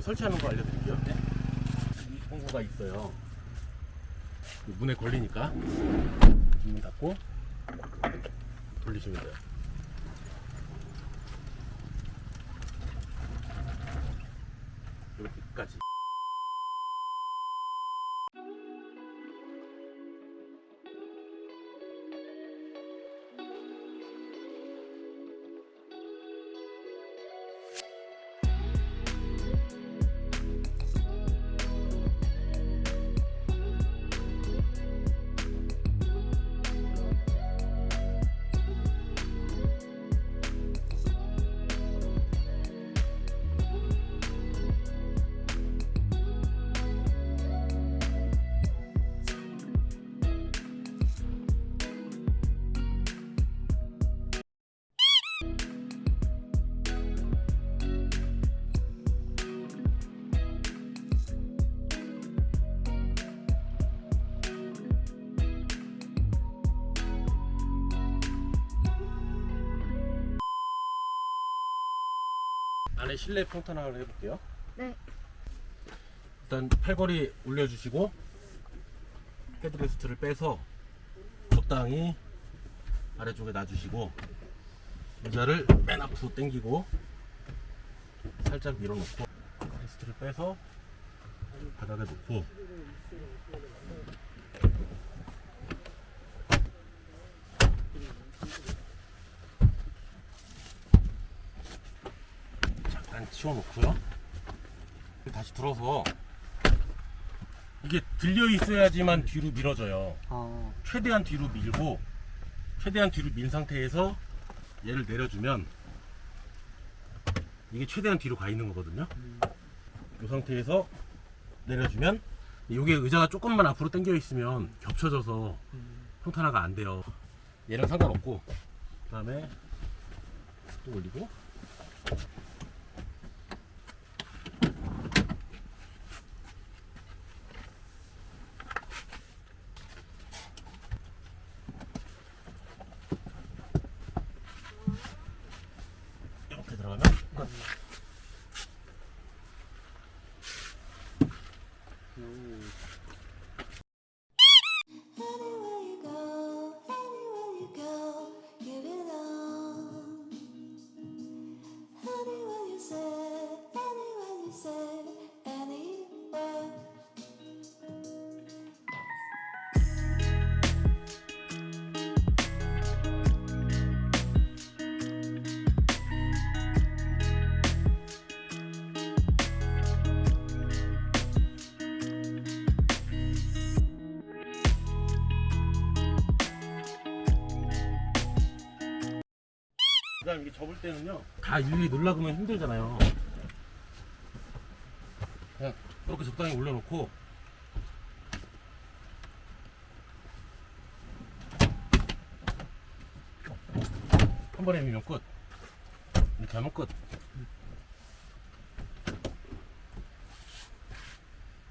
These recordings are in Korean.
설치하는 거 알려드릴게요. 이 공구가 있어요. 이 문에 걸리니까 문 닫고 돌리시면 돼요. 이렇게까지. 안에 실내 평탄화를 해볼게요. 네. 일단 팔걸이 올려주시고 headrest를 빼서 적당히 아래쪽에 놔주시고 의자를 맨 앞으로 당기고 살짝 밀어놓고 headrest를 빼서 바닥에 놓고 잠깐 치워놓고요. 다시 들어서 이게 들려 있어야지만 뒤로 밀어져요. 아, 최대한 뒤로 밀고 최대한 뒤로 민 상태에서 얘를 내려주면 이게 최대한 뒤로 가 있는 거거든요. 이 상태에서 내려주면 이게 의자가 조금만 앞으로 당겨 있으면 겹쳐져서 평탄화가 안 돼요. 얘는 상관없고 그 다음에 또 올리고 그 다음 이게 접을 때는요. 다 일일이 그러면 힘들잖아요. 그냥 이렇게 적당히 올려놓고. 한 번에 밀면 끝. 이렇게 하면 끝.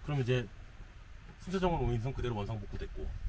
그럼 이제 순차적으로 오인성 그대로 원상 복구 됐고